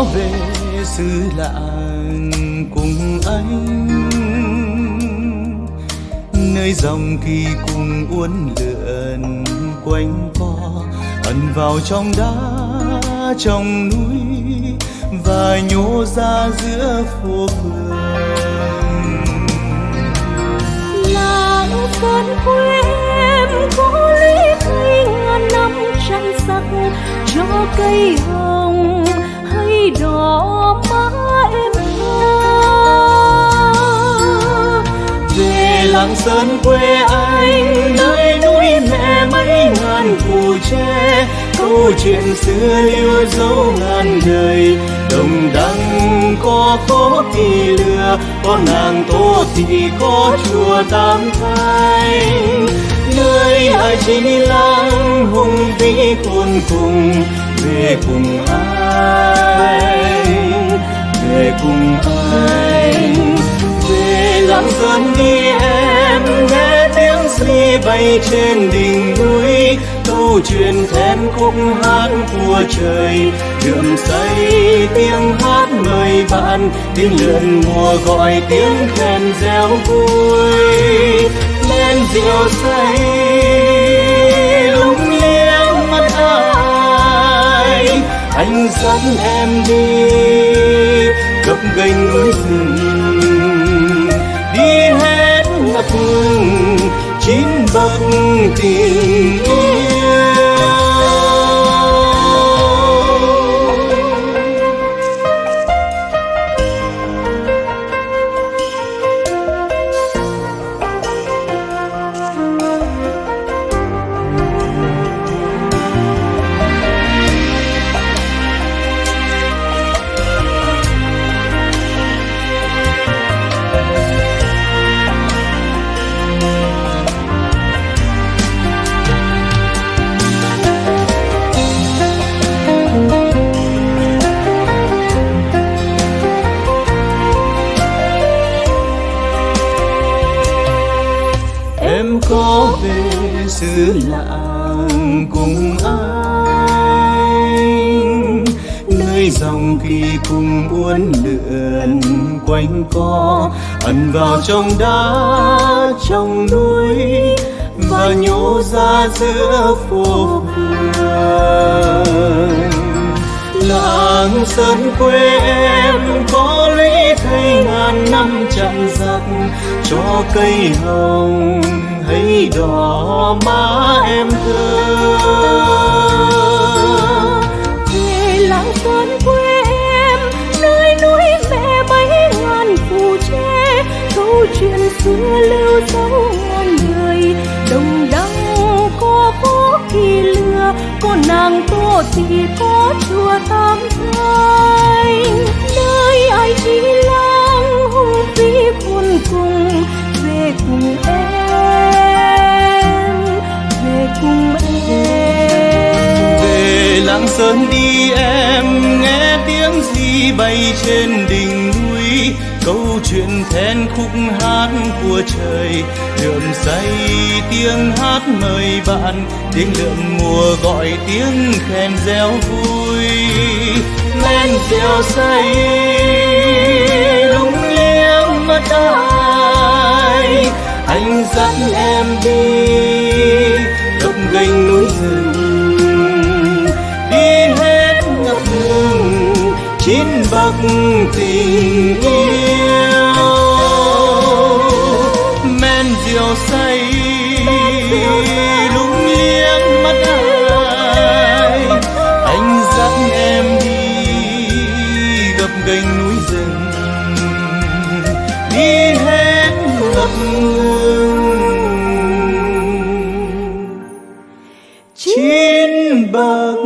có về xứ lạng cùng anh. Nơi dòng kỳ cùng uốn lượn quanh co, ẩn vào trong đá, trong núi, và nhô ra giữa phố phường. Làng sơn quê em có lý thay ngàn năm trăng sắc cho cây hồng hay đỏ má em thơ. Về làng sơn quê anh, nơi núi mẹ mấy ngàn phù tre. Câu chuyện xưa lưu dấu ngàn đời, đồng đăng có phố thì lừa, có nàng tô thì có chùa tam thanh nơi ai chỉ làng hùng vĩ khôn cùng về cùng anh, về cùng anh về lắm sơn đi em nghe tiếng si bay trên đỉnh núi. Câu chuyện then khúc hát của trời đượm say tiếng hát mời bạn. Tiếng lượn mùa gọi tiếng khen reo vui. Lên rượu say. Dắt dẫn em đi gập ghềnh núi rừng. Đi hết ngập ngừng chín bậc tình yêu có về xứ lạng cùng anh. Nơi dòng kỳ cùng uốn lượn quanh co, ẩn vào trong đá, trong núi, và nhô ra giữa phố phường làng sơn quê em có lễ thay ngàn năm chặn giặc cho cây hồng đỏ má em thơ về làng sơn quê em, nơi núi mẹ mấy ngàn phù tre câu chuyện xưa lưu dấu ngàn đời đồng đăng có phố kỳ lừa. Có nàng tô thì có chùa tam thanh. Nơi ai chỉ lang hùng vĩ khôn cùng về đi em nghe tiếng gì bay trên đỉnh núi. Câu chuyện then khúc hát của trời, lượm say tiếng hát mời bạn, tiếng lượm mùa gọi tiếng khen reo vui. Men rượu say, lung liếng mắt ai, anh dẫn em đi. tình yêu men rượu say lúng liếng mắt ai anh dẫn em đi gặp gành núi rừng đi hết ngập ngừng chín bậc